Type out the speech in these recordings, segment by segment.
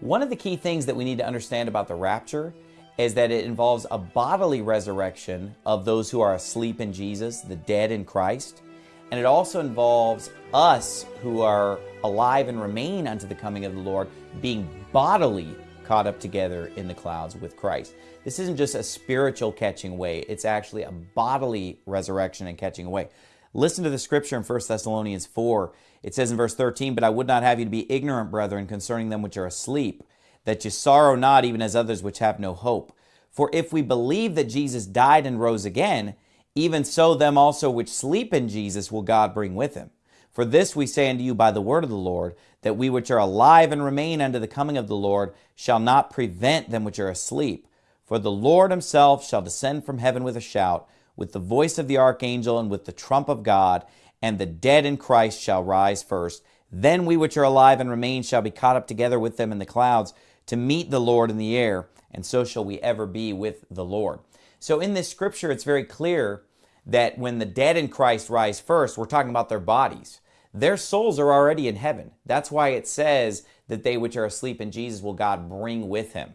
One of the key things that we need to understand about the rapture is that it involves a bodily resurrection of those who are asleep in Jesus, the dead in Christ. And it also involves us who are alive and remain unto the coming of the Lord being bodily caught up together in the clouds with Christ. This isn't just a spiritual catching away, it's actually a bodily resurrection and catching away. Listen to the scripture in 1 Thessalonians 4. It says in verse 13, But I would not have you to be ignorant, brethren, concerning them which are asleep, that you sorrow not even as others which have no hope. For if we believe that Jesus died and rose again, even so them also which sleep in Jesus will God bring with him. For this we say unto you by the word of the Lord, that we which are alive and remain unto the coming of the Lord shall not prevent them which are asleep. For the Lord himself shall descend from heaven with a shout, with the voice of the archangel, and with the trump of God, and the dead in Christ shall rise first. Then we which are alive and remain shall be caught up together with them in the clouds to meet the Lord in the air, and so shall we ever be with the Lord. So in this scripture, it's very clear that when the dead in Christ rise first, we're talking about their bodies. Their souls are already in heaven. That's why it says that they which are asleep in Jesus will God bring with him.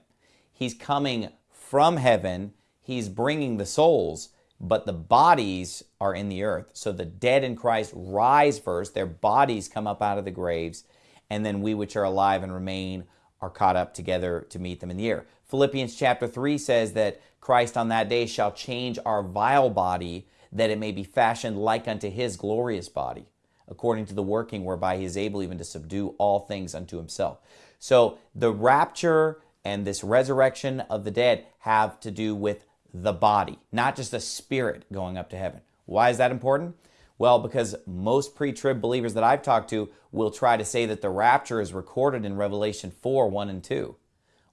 He's coming from heaven. He's bringing the souls, but the bodies are in the earth. So the dead in Christ rise first. Their bodies come up out of the graves. And then we which are alive and remain are caught up together to meet them in the air. Philippians chapter 3 says that Christ on that day shall change our vile body that it may be fashioned like unto his glorious body, according to the working whereby he is able even to subdue all things unto himself. So the rapture and this resurrection of the dead have to do with the body, not just a spirit going up to heaven. Why is that important? Well, because most pre trib believers that I've talked to will try to say that the rapture is recorded in Revelation 4 1 and 2,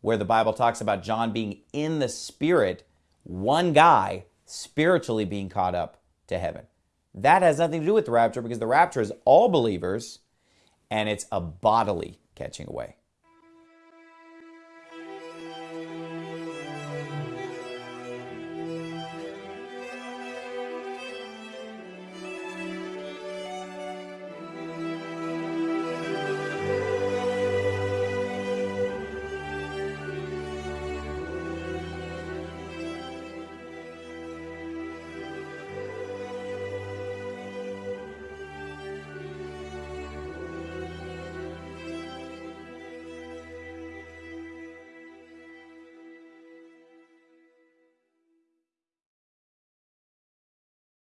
where the Bible talks about John being in the spirit, one guy spiritually being caught up to heaven. That has nothing to do with the rapture because the rapture is all believers and it's a bodily catching away.